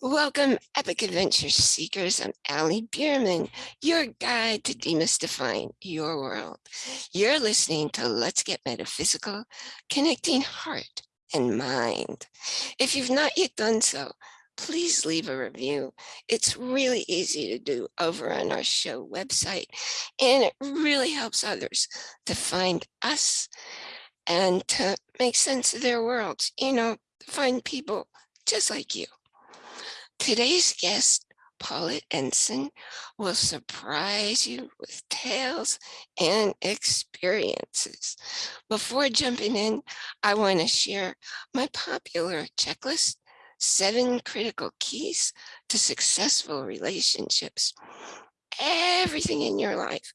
Welcome, epic adventure seekers. I'm Allie Bierman, your guide to demystifying your world. You're listening to Let's Get Metaphysical, connecting heart and mind. If you've not yet done so, please leave a review. It's really easy to do over on our show website, and it really helps others to find us and to make sense of their worlds, you know, find people just like you. Today's guest, Paulette Ensign, will surprise you with tales and experiences. Before jumping in, I want to share my popular checklist, seven critical keys to successful relationships. Everything in your life,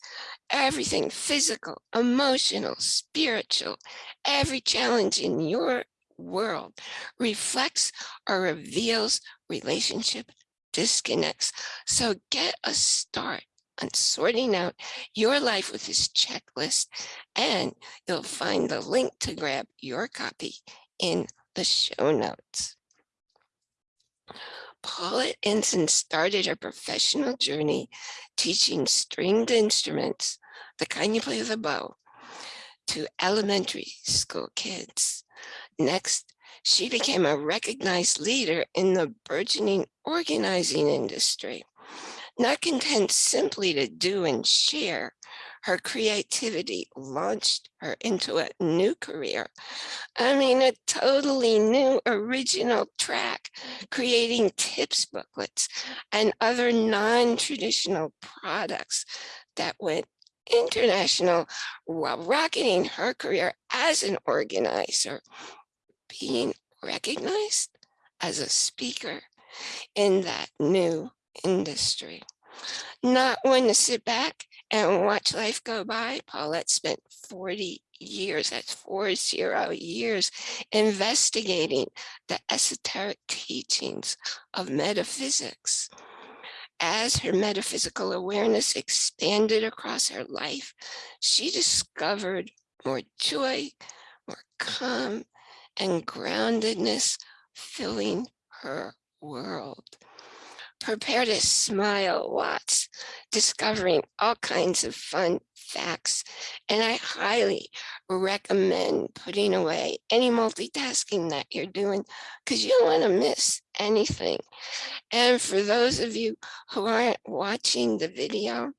everything physical, emotional, spiritual, every challenge in your world reflects or reveals relationship disconnects. So get a start on sorting out your life with this checklist and you'll find the link to grab your copy in the show notes. Paulette Ensign started her professional journey teaching stringed instruments, the kind you play with a bow, to elementary school kids. Next, she became a recognized leader in the burgeoning organizing industry. Not content simply to do and share, her creativity launched her into a new career. I mean, a totally new original track, creating tips booklets and other non-traditional products that went international while rocketing her career as an organizer being recognized as a speaker in that new industry. Not one to sit back and watch life go by. Paulette spent 40 years, that's four zero years, investigating the esoteric teachings of metaphysics. As her metaphysical awareness expanded across her life, she discovered more joy, more calm, and groundedness filling her world. Prepare to smile lots, discovering all kinds of fun facts. And I highly recommend putting away any multitasking that you're doing because you don't want to miss anything. And for those of you who aren't watching the video,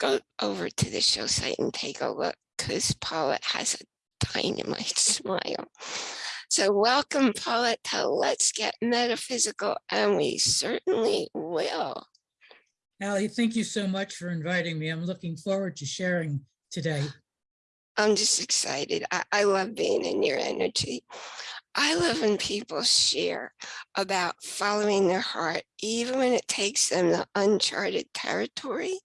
go over to the show site and take a look because Paulette has a dynamite smile. So welcome, Paulette, to Let's Get Metaphysical, and we certainly will. Allie, thank you so much for inviting me. I'm looking forward to sharing today. I'm just excited. I, I love being in your energy. I love when people share about following their heart, even when it takes them to uncharted territory.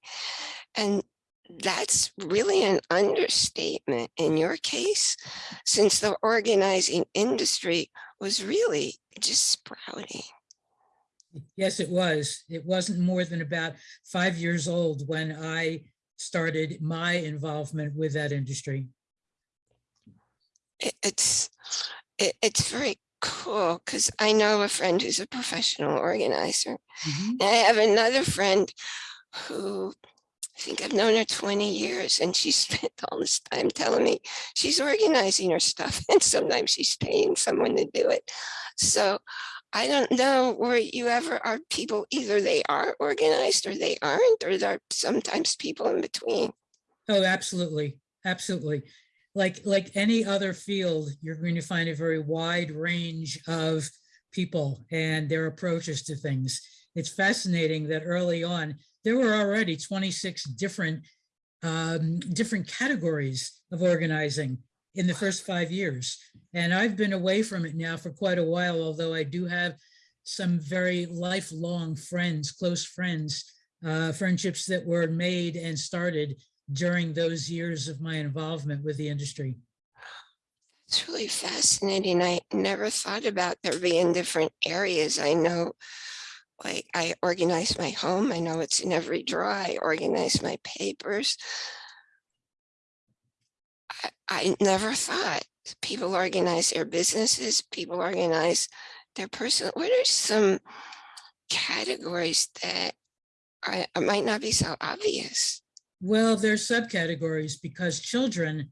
And that's really an understatement in your case, since the organizing industry was really just sprouting. Yes, it was. It wasn't more than about five years old when I started my involvement with that industry. It's it, it's very cool because I know a friend who's a professional organizer. Mm -hmm. And I have another friend who I think I've known her 20 years and she spent all this time telling me she's organizing her stuff and sometimes she's paying someone to do it. So I don't know where you ever are people, either they are organized or they aren't, or there are sometimes people in between. Oh, absolutely. Absolutely. Like, like any other field, you're going to find a very wide range of people and their approaches to things. It's fascinating that early on, there were already 26 different um, different categories of organizing in the first five years. And I've been away from it now for quite a while, although I do have some very lifelong friends, close friends, uh, friendships that were made and started during those years of my involvement with the industry. It's really fascinating. I never thought about there being different areas. I know like I organize my home. I know it's in every drawer. I organize my papers. I, I never thought people organize their businesses. People organize their personal, what are some categories that are, might not be so obvious? Well, there's subcategories because children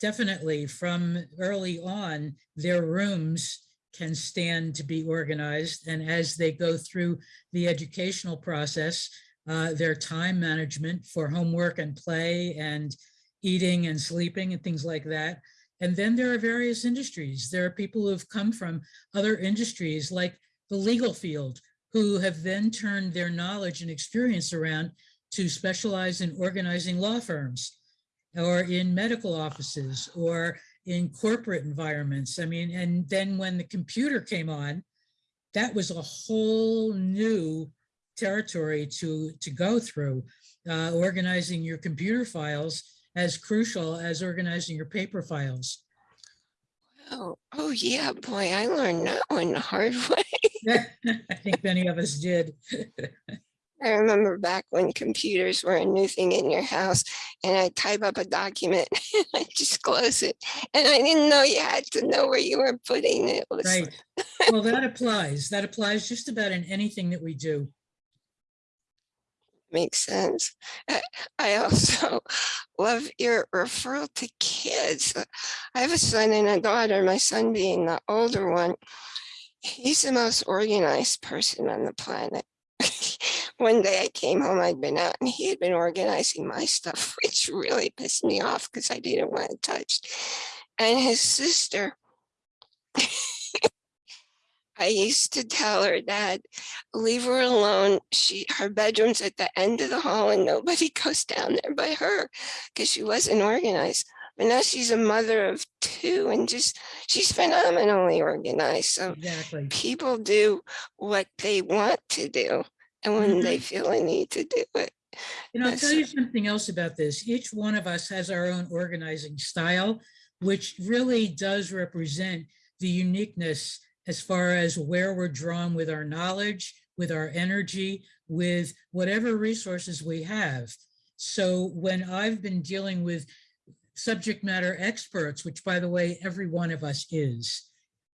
definitely from early on, their rooms can stand to be organized. And as they go through the educational process, uh, their time management for homework and play and eating and sleeping and things like that. And then there are various industries. There are people who've come from other industries like the legal field who have then turned their knowledge and experience around to specialize in organizing law firms or in medical offices or in corporate environments. I mean, and then when the computer came on, that was a whole new territory to, to go through. Uh, organizing your computer files as crucial as organizing your paper files. Oh, oh yeah, boy, I learned that one the hard way. I think many of us did. I remember back when computers were a new thing in your house and I type up a document, and I just close it. And I didn't know you had to know where you were putting it. It Right. Well, that applies. That applies just about in anything that we do. makes sense. I also love your referral to kids. I have a son and a daughter, my son being the older one. He's the most organized person on the planet. One day I came home, I'd been out and he had been organizing my stuff, which really pissed me off because I didn't want it touched. And his sister, I used to tell her that leave her alone. She her bedroom's at the end of the hall and nobody goes down there by her because she wasn't organized. But now she's a mother of two and just she's phenomenally organized. So Exactly. people do what they want to do and when they feel a need to do it. And I'll tell you something else about this. Each one of us has our own organizing style, which really does represent the uniqueness as far as where we're drawn with our knowledge, with our energy, with whatever resources we have. So when I've been dealing with subject matter experts, which by the way, every one of us is,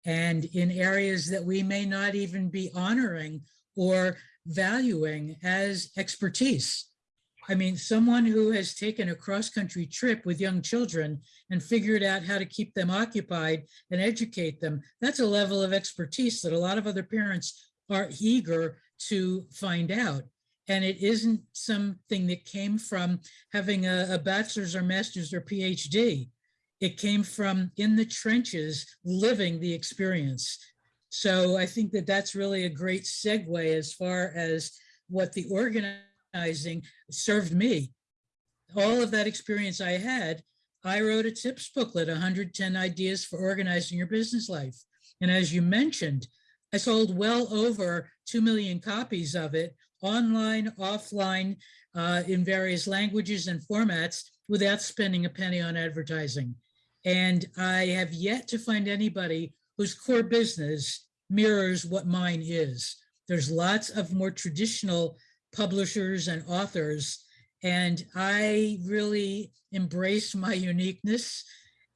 and in areas that we may not even be honoring or valuing as expertise. I mean, someone who has taken a cross-country trip with young children and figured out how to keep them occupied and educate them, that's a level of expertise that a lot of other parents are eager to find out. And it isn't something that came from having a, a bachelor's or master's or PhD. It came from in the trenches, living the experience. So I think that that's really a great segue as far as what the organizing served me. All of that experience I had, I wrote a tips booklet, 110 ideas for organizing your business life. And as you mentioned, I sold well over 2 million copies of it online, offline, uh, in various languages and formats without spending a penny on advertising. And I have yet to find anybody whose core business mirrors what mine is. There's lots of more traditional publishers and authors, and I really embrace my uniqueness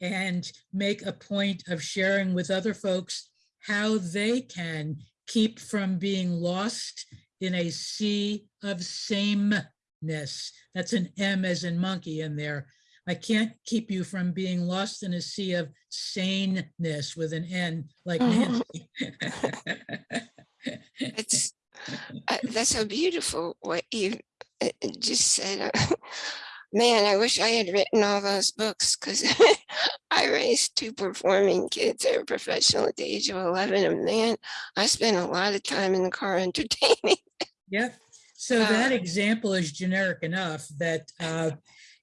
and make a point of sharing with other folks how they can keep from being lost in a sea of sameness. That's an M as in monkey in there. I can't keep you from being lost in a sea of saneness with an N like Nancy. It's uh, that's so beautiful what you uh, just said. Man, I wish I had written all those books because I raised two performing kids. They were professional at the age of 11. And man, I spent a lot of time in the car entertaining. Yep. So Uh, that example is generic enough that, uh,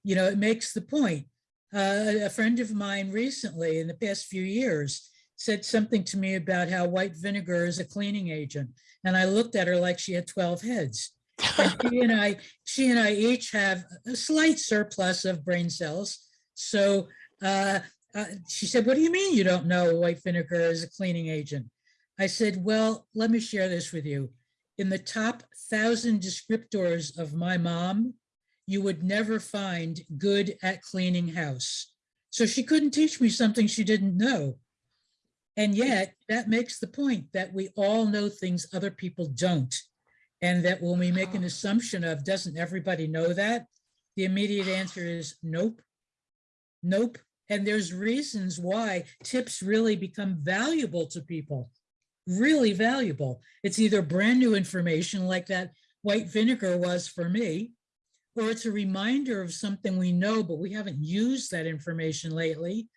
you know, it makes the point. Uh, a friend of mine recently in the past few years said something to me about how white vinegar is a cleaning agent. And I looked at her like she had 12 heads. And she and I, she and I each have a slight surplus of brain cells. So uh, uh, she said, what do you mean you don't know white vinegar is a cleaning agent? I said, well, let me share this with you. In the top thousand descriptors of my mom, you would never find good at cleaning house. So she couldn't teach me something she didn't know. And yet that makes the point that we all know things other people don't. And that when we make an assumption of, doesn't everybody know that? The immediate answer is nope. Nope. And there's reasons why tips really become valuable to people. Really valuable. It's either brand new information like that white vinegar was for me, or it's a reminder of something we know, but we haven't used that information lately.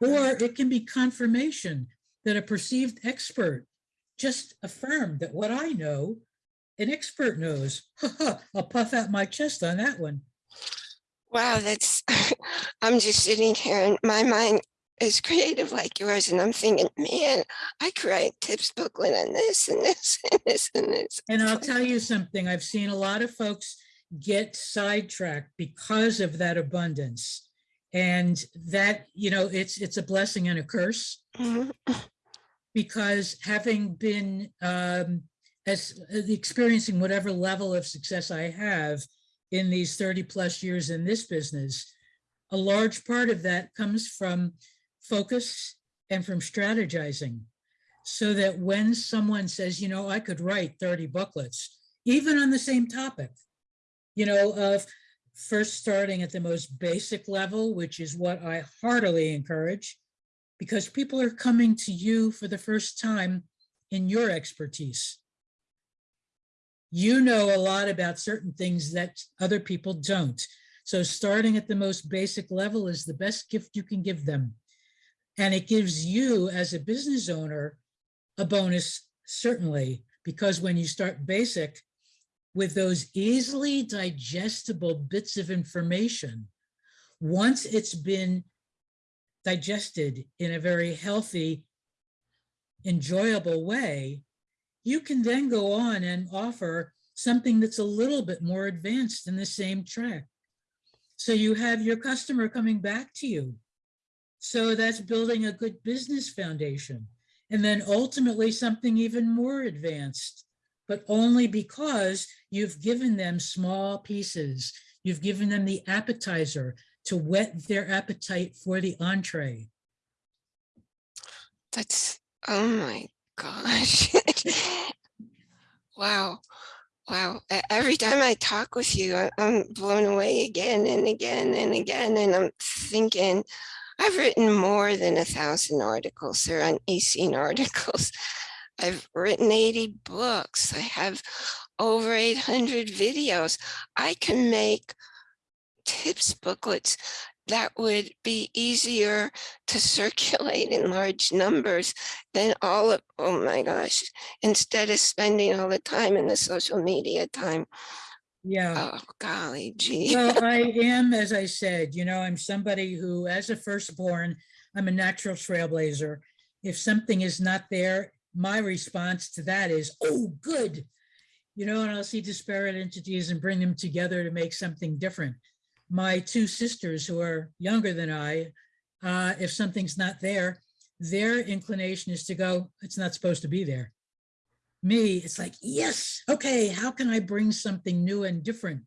Or it can be confirmation that a perceived expert just affirmed that what I know, an expert knows. I'll puff out my chest on that one. Wow, that's, I'm just sitting here and my mind is creative like yours and I'm thinking, man, I could write tips booklet on this and this and this and this. And I'll tell you something, I've seen a lot of folks get sidetracked because of that abundance. And that, you know, it's, it's a blessing and a curse Mhm. because having been um, as experiencing whatever level of success I have in these 30 plus years in this business, a large part of that comes from focus and from strategizing. So that when someone says, you know, I could write 30 booklets, even on the same topic, you know, of first starting at the most basic level, which is what I heartily encourage, because people are coming to you for the first time in your expertise. You know a lot about certain things that other people don't. So starting at the most basic level is the best gift you can give them. And it gives you as a business owner a bonus, certainly, because when you start basic with those easily digestible bits of information, once it's been digested in a very healthy, enjoyable way, you can then go on and offer something that's a little bit more advanced in the same track. So you have your customer coming back to you. So that's building a good business foundation. And then ultimately something even more advanced, but only because you've given them small pieces. You've given them the appetizer to whet their appetite for the entree. That's, oh my gosh. Wow, wow. Every time I talk with you, I'm blown away again and again and again. And I'm thinking, I've written more than a thousand articles. They're on EzineArticles. I've written 80 books. I have over 800 videos. I can make tips booklets that would be easier to circulate in large numbers than all of, oh my gosh, instead of spending all the time in the social media time. Yeah. Oh, golly gee. Well, I am, as I said, you know, I'm somebody who, as a firstborn, I'm a natural trailblazer. If something is not there, my response to that is, oh, good. You know, and I'll see disparate entities and bring them together to make something different. My two sisters who are younger than I, uh, if something's not there, their inclination is to go, it's not supposed to be there. Me, it's like, yes, okay, how can I bring something new and different?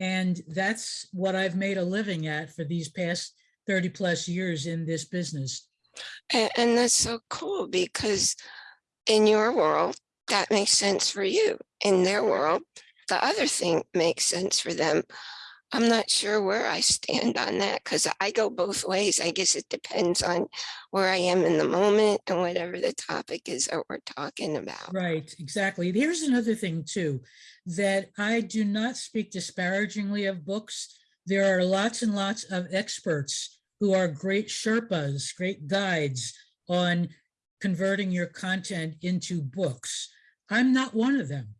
And that's what I've made a living at for these past 30 plus years in this business. And, and that's so cool because in your world, that makes sense for you. In their world, the other thing makes sense for them. I'm not sure where I stand on that because I go both ways. I guess it depends on where I am in the moment and whatever the topic is that we're talking about. Right, exactly. Here's another thing too, that I do not speak disparagingly of books. There are lots and lots of experts who are great Sherpas, great guides on converting your content into books. I'm not one of them.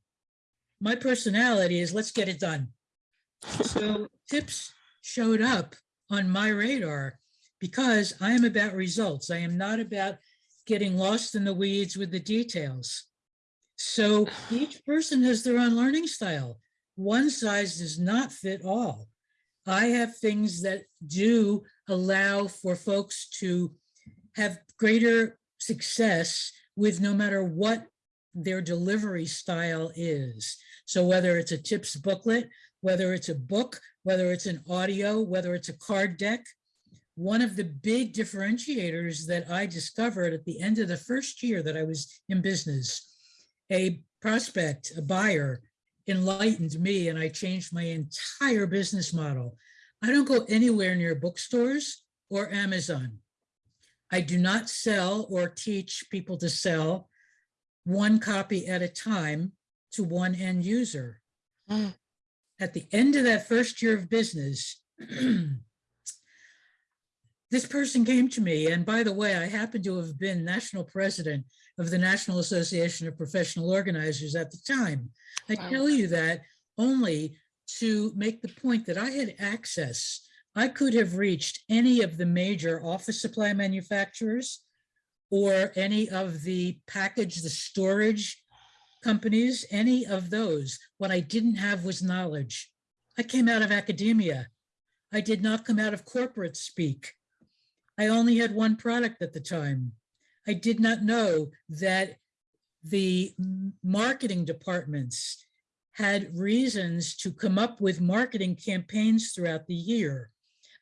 My personality is let's get it done. So tips showed up on my radar because I am about results. I am not about getting lost in the weeds with the details. So each person has their own learning style. One size does not fit all. I have things that do allow for folks to have greater success with no matter what their delivery style is. So whether it's a tips booklet, whether it's a book, whether it's an audio, whether it's a card deck, one of the big differentiators that I discovered at the end of the first year that I was in business, a prospect, a buyer enlightened me and I changed my entire business model. I don't go anywhere near bookstores or Amazon. I do not sell or teach people to sell one copy at a time to one end user. Mm. At the end of that first year of business, this person came to me, and by the way, I happen to have been national president of the National Association of Professional Organizers at the time. I Wow. tell you that only to make the point that I had access. I could have reached any of the major office supply manufacturers or any of the package, the storage companies, any of those. What I didn't have was knowledge. I came out of academia. I did not come out of corporate speak. I only had one product at the time. I did not know that the marketing departments had reasons to come up with marketing campaigns throughout the year.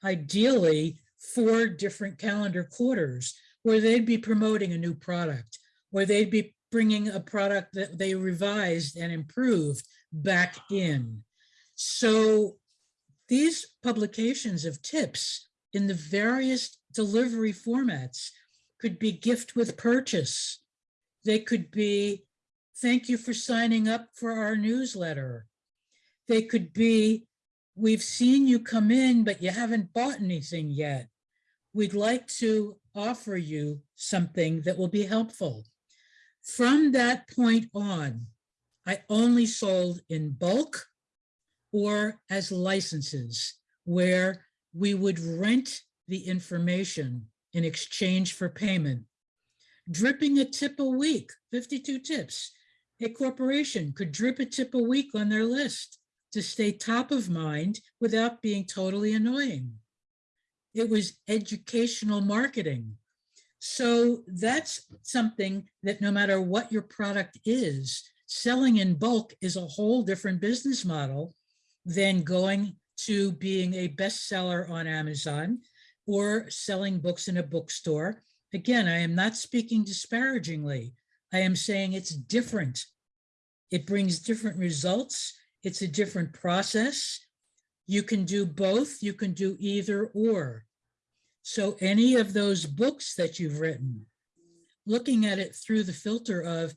Ideally, four different calendar quarters where they'd be promoting a new product, where they'd be bringing a product that they revised and improved back in. So these publications of tips in the various delivery formats could be gift with purchase. They could be, thank you for signing up for our newsletter. They could be, we've seen you come in, but you haven't bought anything yet. We'd like to offer you something that will be helpful. From that point on, I only sold in bulk or as licenses where we would rent the information in exchange for payment. Dripping a tip a week, 52 tips. A corporation could drip a tip a week on their list to stay top of mind without being totally annoying. It was educational marketing. So that's something that no matter what your product is, selling in bulk is a whole different business model than going to being a bestseller on Amazon or selling books in a bookstore. Again, I am not speaking disparagingly. I am saying it's different. It brings different results. It's a different process. You can do both. You can do either or. So any of those books that you've written, looking at it through the filter of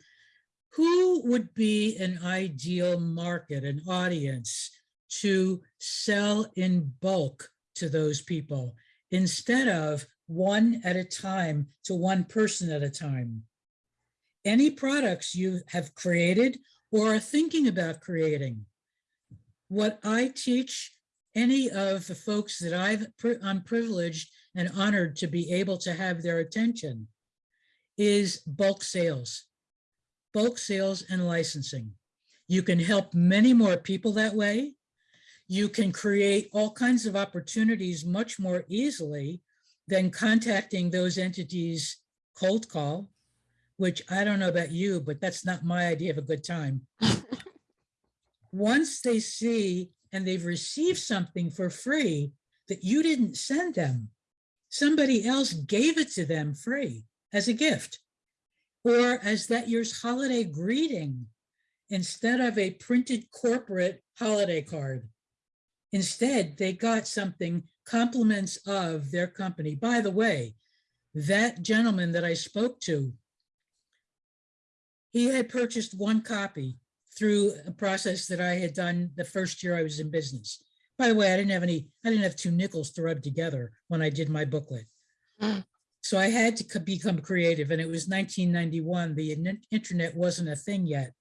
who would be an ideal market, an audience to sell in bulk to those people instead of one at a time to one person at a time. Any products you have created or are thinking about creating. What I teach any of the folks that I've, I'm privileged and honored to be able to have their attention is bulk sales, bulk sales and licensing. You can help many more people that way. You can create all kinds of opportunities much more easily than contacting those entities cold call, which I don't know about you, but that's not my idea of a good time. Once they see and they've received something for free that you didn't send them, somebody else gave it to them free as a gift or as that year's holiday greeting instead of a printed corporate holiday card. Instead, they got something compliments of their company. By the way, that gentleman that I spoke to, he had purchased one copy through a process that I had done the first year I was in business. By the way, I didn't have any, I didn't have two nickels to rub together when I did my booklet. Mm. So I had to become creative and it was 1991. The internet wasn't a thing yet.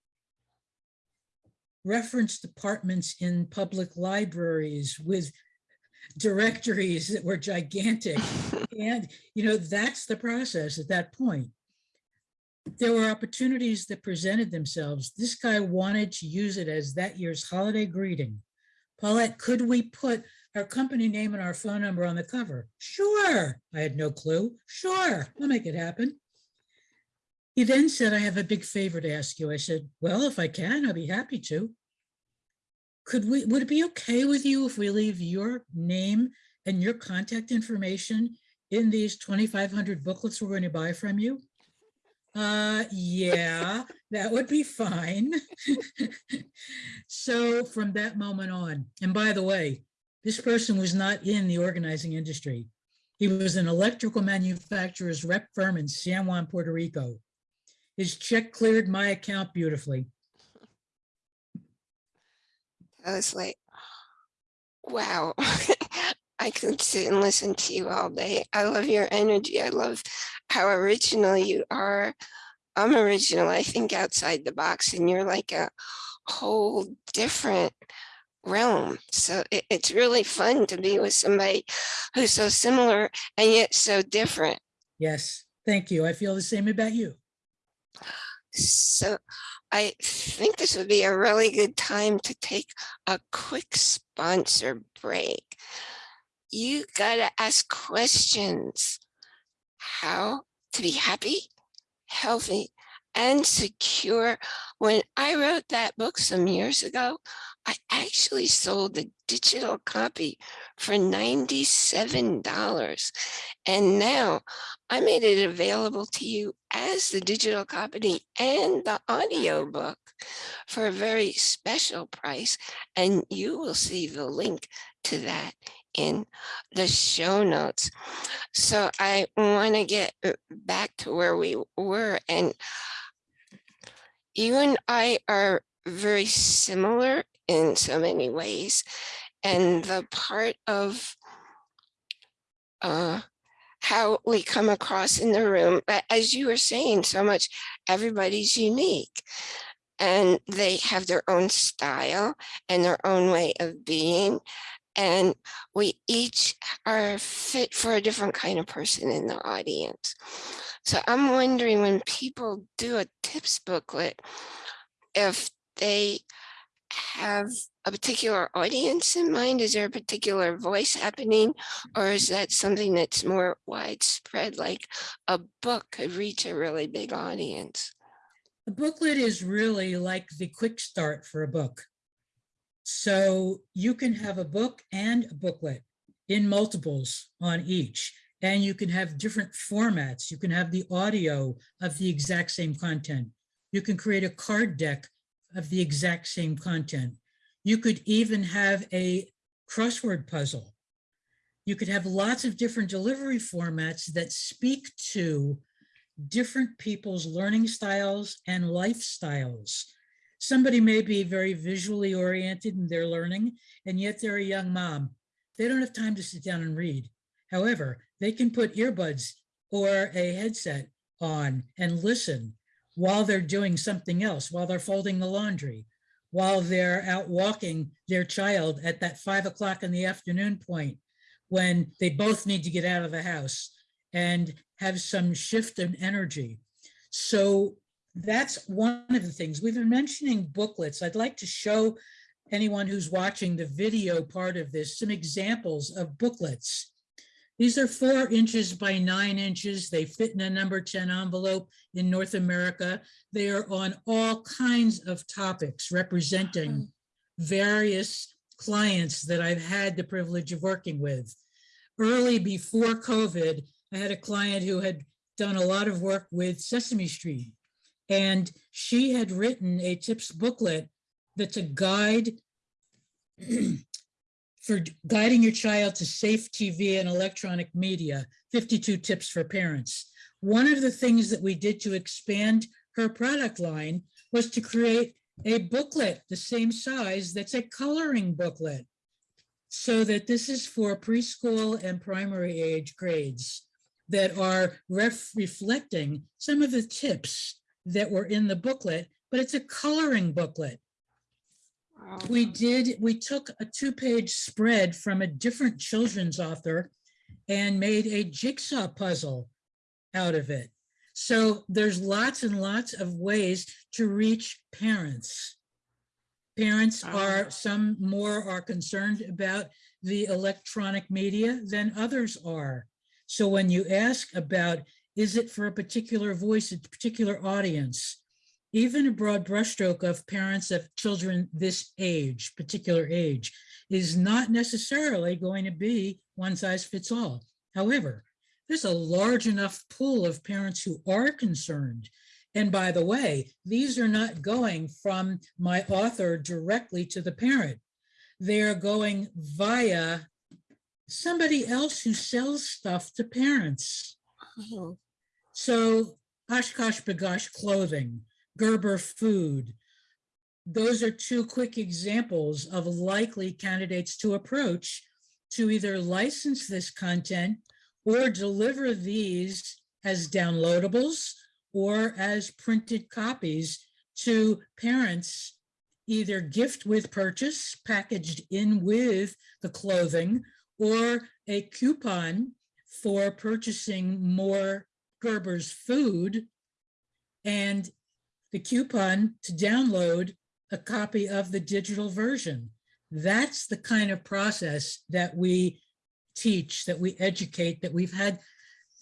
Reference departments in public libraries with directories that were gigantic. And, you know, that's the process at that point. There were opportunities that presented themselves. This guy wanted to use it as that year's holiday greeting. Paulette, could we put our company name and our phone number on the cover? Sure. I had no clue. Sure, I'll make it happen. He then said, I have a big favor to ask you. I said, well, if I can, I'll be happy to. Could we, would it be okay with you if we leave your name and your contact information in these 2,500 booklets we're going to buy from you? Uh, yeah, that would be fine. So from that moment on, and by the way, this person was not in the organizing industry. He was an electrical manufacturer's rep firm in San Juan, Puerto Rico. His check cleared my account beautifully. I was like, wow, I could sit and listen to you all day. I love your energy. I love how original you are. I'm original, I think outside the box and you're like a whole different realm. So it, it's really fun to be with somebody who's so similar and yet so different. Yes, thank you. I feel the same about you. So I think this would be a really good time to take a quick sponsor break. You gotta ask questions. How to be happy, healthy, and secure. When I wrote that book some years ago, I actually sold the digital copy for $97. And now I made it available to you as the digital copy and the audio book for a very special price. And you will see the link to that in the show notes. So I want to get uh, back to where we were and you and I are very similar in so many ways. And the part of uh, how we come across in the room, as you were saying so much, everybody's unique and they have their own style and their own way of being. And we each are fit for a different kind of person in the audience. So I'm wondering when people do a tips booklet, if they have a particular audience in mind? Is there a particular voice happening? Or is that something that's more widespread, like a book could reach a really big audience? A booklet is really like the quick start for a book. So you can have a book and a booklet in multiples on each, and you can have different formats. You can have the audio of the exact same content. You can create a card deck of the exact same content. You could even have a crossword puzzle. You could have lots of different delivery formats that speak to different people's learning styles and lifestyles. Somebody may be very visually oriented in their learning, and yet they're a young mom. They don't have time to sit down and read. However, they can put earbuds or a headset on and listen while they're doing something else, while they're folding the laundry, while they're out walking their child at that five o'clock in the afternoon point when they both need to get out of the house and have some shift in energy. So that's one of the things. We've been mentioning booklets. I'd like to show anyone who's watching the video part of this some examples of booklets these are four inches by nine inches. They fit in a number 10 envelope in North America. They are on all kinds of topics representing mm-hmm. various clients that I've had the privilege of working with. Early before COVID, I had a client who had done a lot of work with Sesame Street. And she had written a tips booklet that's a guide for guiding your child to safe TV and electronic media, 52 tips for parents. One of the things that we did to expand her product line was to create a booklet the same size that's a coloring booklet so that this is for preschool and primary age grades that are ref reflecting some of the tips that were in the booklet, but it's a coloring booklet. We did, we took a two-page spread from a different children's author and made a jigsaw puzzle out of it. So there's lots and lots of ways to reach parents. Parents are, some more are concerned about the electronic media than others are. So when you ask about, is it for a particular voice, a particular audience? even a broad brushstroke of parents of children this age, particular age, is not necessarily going to be one size fits all. However, there's a large enough pool of parents who are concerned. And by the way, these are not going from my author directly to the parent. They are going via somebody else who sells stuff to parents. Mhm. So OshKosh B'gosh Clothing, Gerber Food. Those are two quick examples of likely candidates to approach to either license this content or deliver these as downloadables or as printed copies to parents, either gift with purchase packaged in with the clothing or a coupon for purchasing more Gerber's food and the coupon to download a copy of the digital version. That's the kind of process that we teach, that we educate, that we've had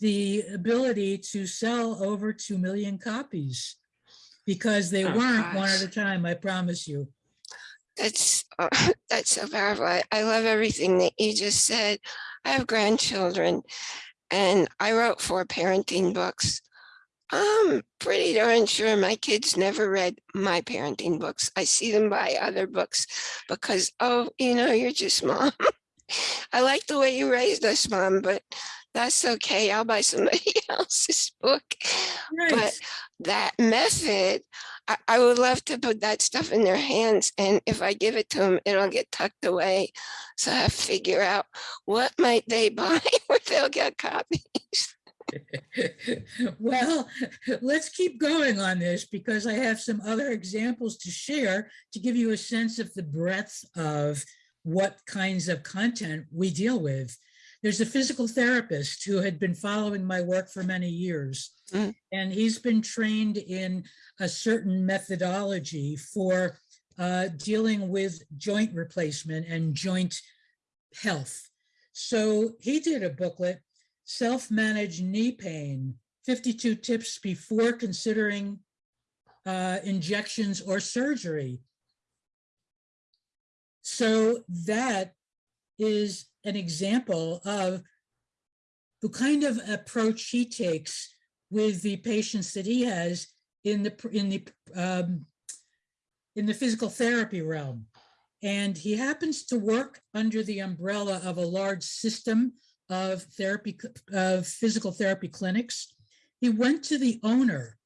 the ability to sell over 2 million copies because they Oh, weren't one at a time, I promise you. That's, uh, that's so powerful. I, I love everything that you just said. I have grandchildren and I wrote four parenting books. I'm pretty darn sure my kids never read my parenting books. I see them buy other books because, oh, you know, you're just mom. I like the way you raised us, mom, but that's okay. I'll buy somebody else's book. Right. But that method, I, would love to put that stuff in their hands. And if I give it to them, it'll get tucked away. So I figure out what might they buy where they'll get copies. Well, let's keep going on this because I have some other examples to share to give you a sense of the breadth of what kinds of content we deal with. There's a physical therapist who had been following my work for many years. Mm. And he's been trained in a certain methodology for uh, dealing with joint replacement and joint health. So he did a booklet self-managed knee pain, 52 tips before considering uh, injections or surgery. So that is an example of the kind of approach he takes with the patients that he has in the in the um, in the physical therapy realm. And he happens to work under the umbrella of a large system of therapy, of physical therapy clinics. He went to the owner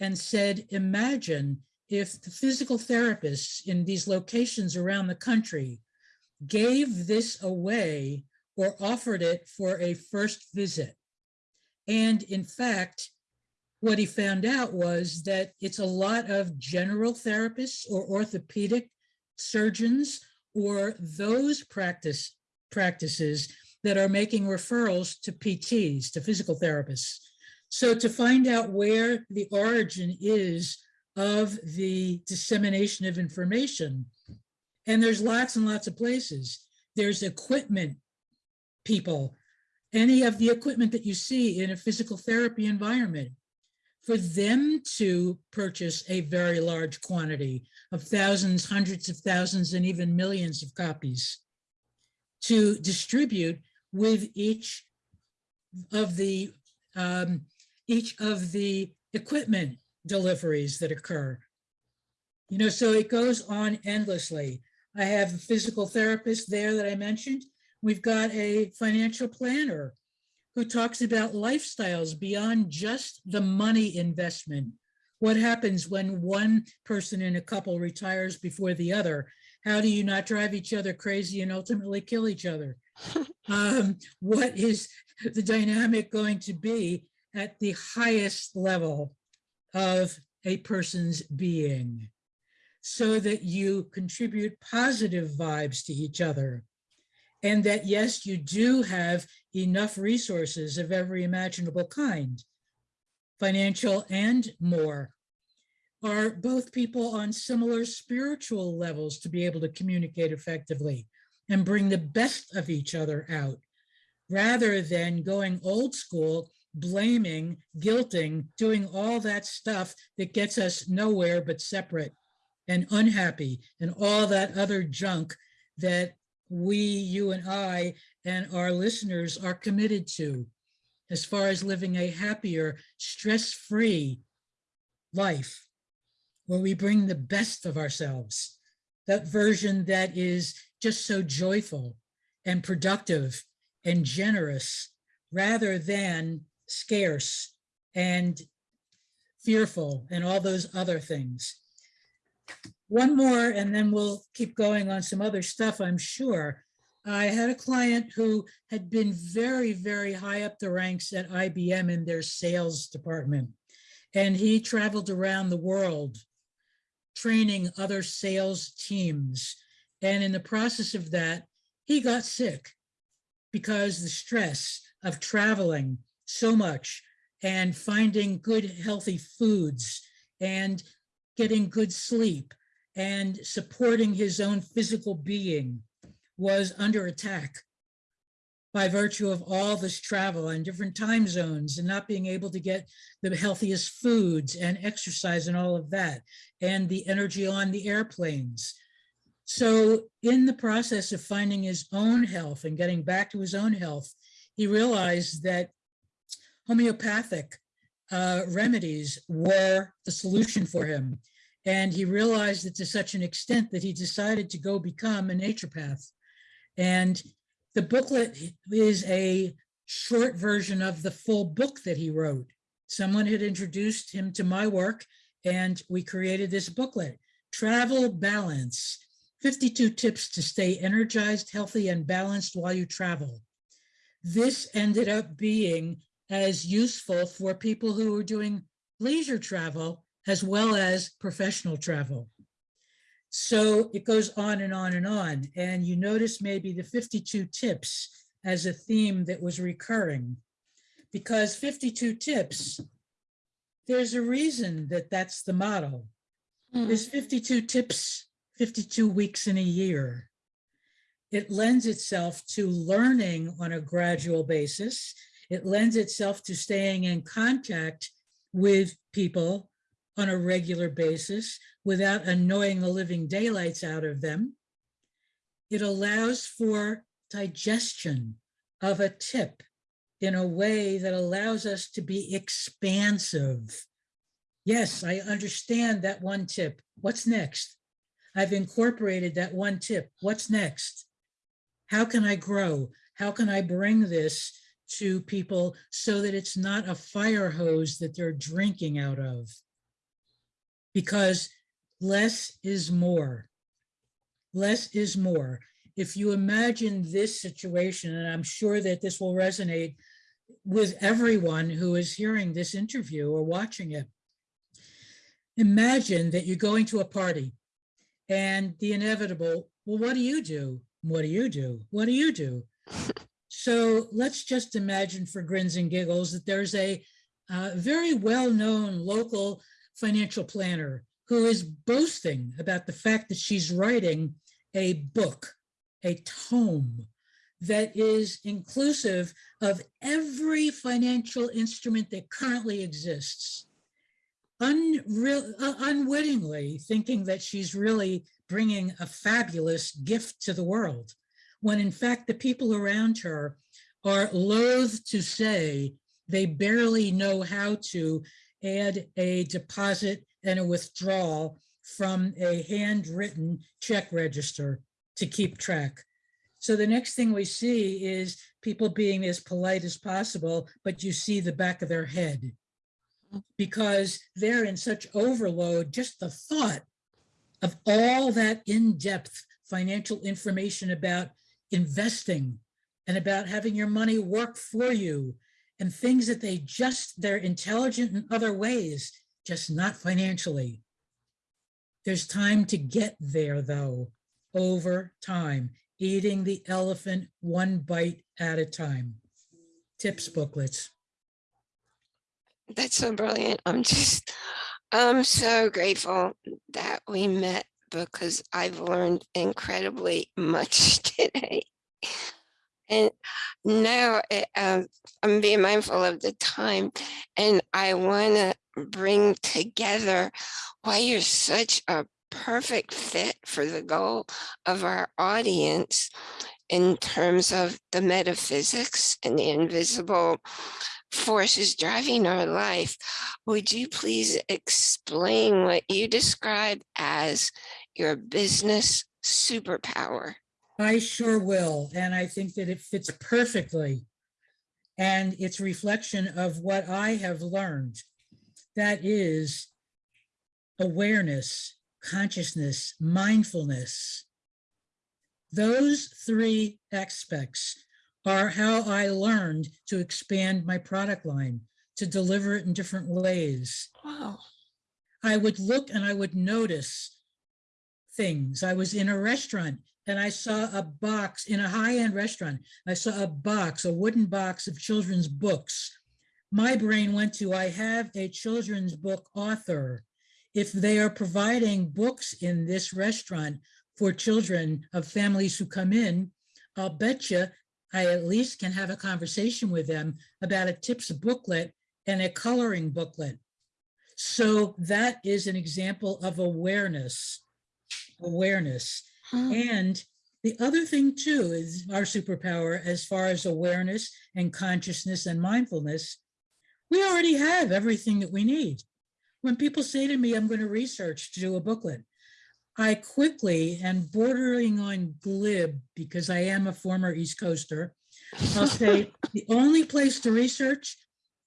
and said, imagine if the physical therapists in these locations around the country gave this away or offered it for a first visit. And in fact, what he found out was that it's a lot of general therapists or orthopedic surgeons or those practice practices that are making referrals to PTs, to physical therapists. So to find out where the origin is of the dissemination of information, and there's lots and lots of places. There's equipment people, any of the equipment that you see in a physical therapy environment, for them to purchase a very large quantity of thousands, hundreds of thousands, and even millions of copies to distribute with each of the um, each of the equipment deliveries that occur. You know, so it goes on endlessly. I have a physical therapist there that I mentioned. We've got a financial planner who talks about lifestyles beyond just the money investment. What happens when one person in a couple retires before the other? How do you not drive each other crazy and ultimately kill each other? um, what is the dynamic going to be at the highest level of a person's being so that you contribute positive vibes to each other and that yes you do have enough resources of every imaginable kind financial and more. Are both people on similar spiritual levels to be able to communicate effectively and bring the best of each other out rather than going old school blaming, guilting, doing all that stuff that gets us nowhere but separate and unhappy and all that other junk that we, you and I, and our listeners are committed to as far as living a happier, stress-free life where we bring the best of ourselves, that version that is just so joyful and productive and generous rather than scarce and fearful and all those other things. One more, and then we'll keep going on some other stuff, I'm sure. I had a client who had been very, very high up the ranks at IBM in their sales department. And he traveled around the world training other sales teams. And in the process of that, he got sick because the stress of traveling so much and finding good healthy foods and getting good sleep and supporting his own physical being was under attack by virtue of all this travel and different time zones and not being able to get the healthiest foods and exercise and all of that and the energy on the airplanes. So in the process of finding his own health and getting back to his own health, he realized that homeopathic uh, remedies were the solution for him. And he realized it to such an extent that he decided to go become a naturopath. And the booklet is a short version of the full book that he wrote. Someone had introduced him to my work and we created this booklet, Travel Balance, 52 tips to stay energized, healthy, and balanced while you travel. This ended up being as useful for people who are doing leisure travel as well as professional travel. So it goes on and on and on. And you notice maybe the 52 tips as a theme that was recurring because 52 tips, there's a reason that that's the model. Mm. There's 52 tips, 52 weeks in a year. It lends itself to learning on a gradual basis. It lends itself to staying in contact with people on a regular basis without annoying the living daylights out of them. It allows for digestion of a tip in a way that allows us to be expansive. Yes, I understand that one tip. What's next? I've incorporated that one tip. What's next? How can I grow? How can I bring this to people so that it's not a fire hose that they're drinking out of? because less is more. Less is more. If you imagine this situation, and I'm sure that this will resonate with everyone who is hearing this interview or watching it. Imagine that you're going to a party and the inevitable, well, what do you do? What do you do? What do you do? So let's just imagine for grins and giggles that there's a uh, very well-known local financial planner who is boasting about the fact that she's writing a book, a tome that is inclusive of every financial instrument that currently exists. Unreal, uh, unwittingly thinking that she's really bringing a fabulous gift to the world, when in fact the people around her are loath to say they barely know how to add a deposit and a withdrawal from a handwritten check register to keep track. So the next thing we see is people being as polite as possible, but you see the back of their head because they're in such overload, just the thought of all that in-depth financial information about investing and about having your money work for you and things that they just, they're intelligent in other ways, just not financially. There's time to get there though, over time, eating the elephant one bite at a time. Tips booklets. That's so brilliant. I'm just, I'm so grateful that we met because I've learned incredibly much today. And now um, I'm being mindful of the time and I want to bring together why you're such a perfect fit for the goal of our audience in terms of the metaphysics and the invisible forces driving our life. Would you please explain what you describe as your business superpower? I sure will, and I think that it fits perfectly. And it's reflection of what I have learned. That is awareness, consciousness, mindfulness. Those three aspects are how I learned to expand my product line, to deliver it in different ways. Wow. I would look and I would notice things. I was in a restaurant and I saw a box in a high-end restaurant. I saw a box, a wooden box of children's books. My brain went to, I have a children's book author. If they are providing books in this restaurant for children of families who come in, I'll bet you I at least can have a conversation with them about a tips booklet and a coloring booklet. So that is an example of awareness, awareness. And the other thing too is our superpower as far as awareness and consciousness and mindfulness. We already have everything that we need. When people say to me, I'm going to research to do a booklet, I quickly and bordering on glib, because I am a former East Coaster, I'll say the only place to research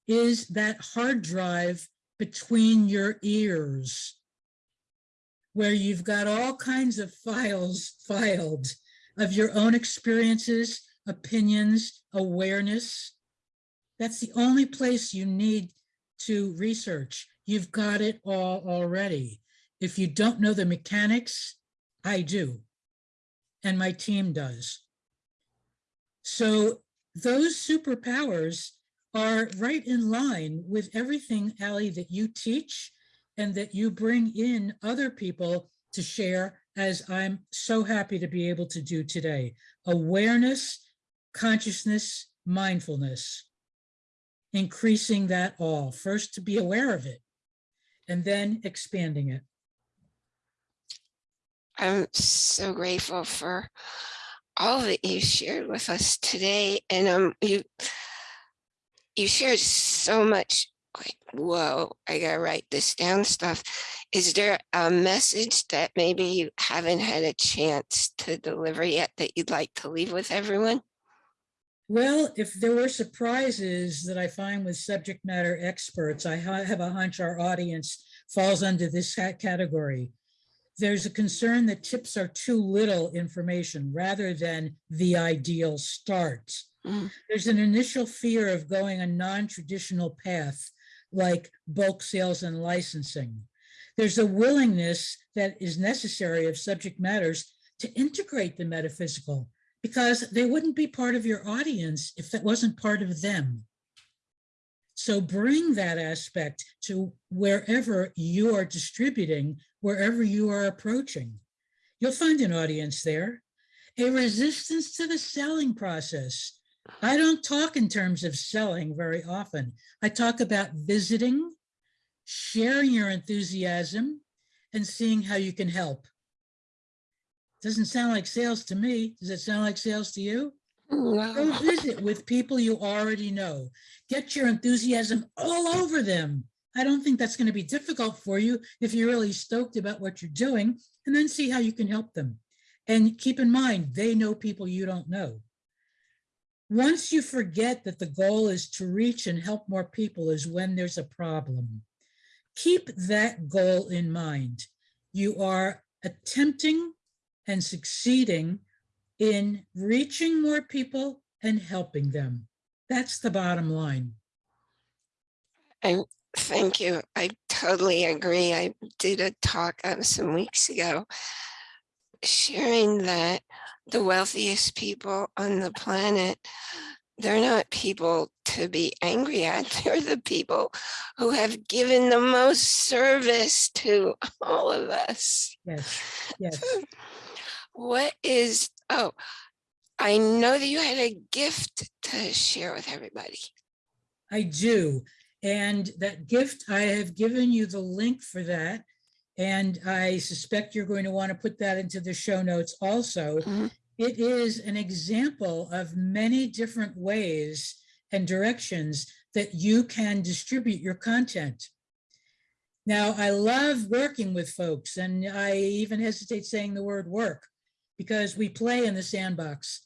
is that hard drive between your ears where you've got all kinds of files filed of your own experiences, opinions, awareness. That's the only place you need to research. You've got it all already. If you don't know the mechanics, I do, and my team does. So those superpowers are right in line with everything, Ali, that you teach and that you bring in other people to share as I'm so happy to be able to do today. Awareness, consciousness, mindfulness, increasing that all. First to be aware of it and then expanding it. I'm so grateful for all that you shared with us today. And um, you, you shared so much like, whoa, I gotta write this down stuff. Is there a message that maybe you haven't had a chance to deliver yet that you'd like to leave with everyone? Well, if there were surprises that I find with subject matter experts, I have a hunch our audience falls under this category. There's a concern that tips are too little information rather than the ideal start. Mm. There's an initial fear of going a non-traditional path like bulk sales and licensing. There's a willingness that is necessary of subject matters to integrate the metaphysical because they wouldn't be part of your audience if that wasn't part of them. So bring that aspect to wherever you are distributing, wherever you are approaching. You'll find an audience there. A resistance to the selling process. I don't talk in terms of selling very often. I talk about visiting, sharing your enthusiasm, and seeing how you can help. Doesn't sound like sales to me. Does it sound like sales to you? Mm, Go visit with people you already know. Get your enthusiasm all over them. I don't think that's going to be difficult for you if you're really stoked about what you're doing, and then see how you can help them. And keep in mind, they know people you don't know. Once you forget that the goal is to reach and help more people is when there's a problem. Keep that goal in mind. You are attempting and succeeding in reaching more people and helping them. That's the bottom line. Thank you. I totally agree. I did a talk uh, some weeks ago sharing that the wealthiest people on the planet, they're not people to be angry at. They're the people who have given the most service to all of us. Yes, yes. What is, oh, I know that you had a gift to share with everybody. I do. And that gift, I have given you the link for that. And I suspect you're going to want to put that into the show notes also. Mhm. It is an example of many different ways and directions that you can distribute your content. Now, I love working with folks and I even hesitate saying the word work because we play in the sandbox.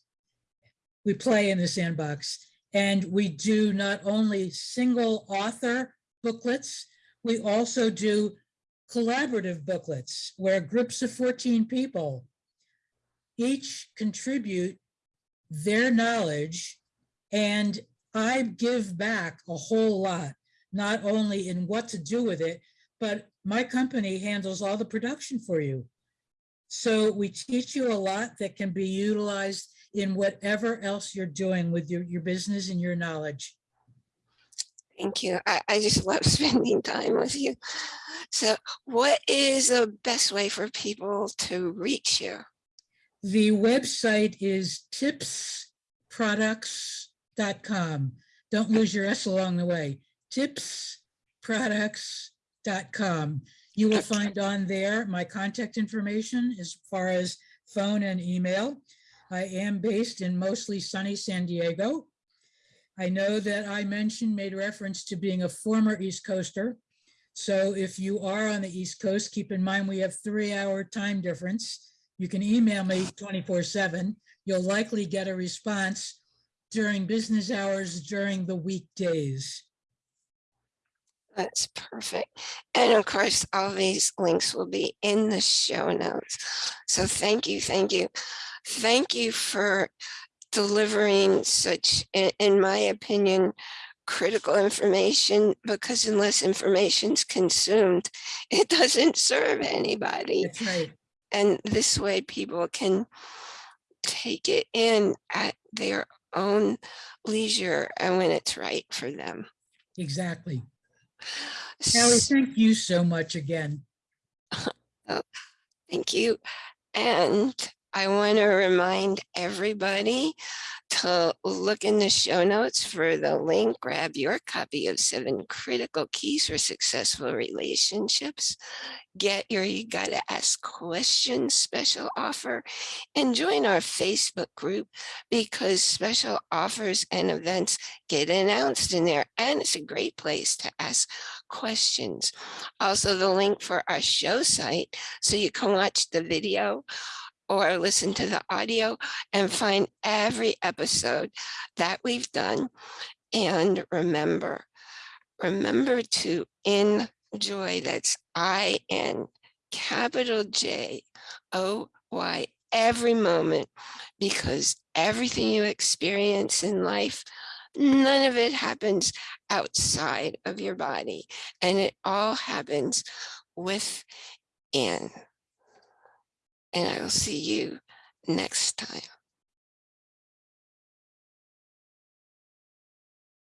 We play in the sandbox and we do not only single author booklets, we also do collaborative booklets where groups of 14 people each contribute their knowledge and I give back a whole lot, not only in what to do with it, but my company handles all the production for you. So we teach you a lot that can be utilized in whatever else you're doing with your, your business and your knowledge. Thank you. I, I just love spending time with you. So what is the best way for people to reach you? The website is tipsproducts.com. Don't lose your S along the way. Tipsproducts.com. You will find on there my contact information as far as phone and email. I am based in mostly sunny San Diego. I know that I mentioned, made reference to being a former East Coaster. So if you are on the East Coast, keep in mind we have three hour time difference. You can email me 24 seven. You'll likely get a response during business hours during the weekdays. That's perfect. And of course, all these links will be in the show notes. So thank you, thank you. Thank you for delivering such, in, my opinion, critical information because unless information's consumed, it doesn't serve anybody. That's right. And this way people can take it in at their own leisure and when it's right for them. Exactly. Hallie, thank you so much again. Oh, thank you. And I want to remind everybody to look in the show notes for the link, grab your copy of seven critical keys for successful relationships. Get your You Gotta Ask Questions special offer and join our Facebook group because special offers and events get announced in there and it's a great place to ask questions. Also the link for our show site so you can watch the video or listen to the audio and find every episode that we've done. And remember, remember to enjoy, that's I-N capital J O Y every moment because everything you experience in life, none of it happens outside of your body and it all happens within. And I will see you next time.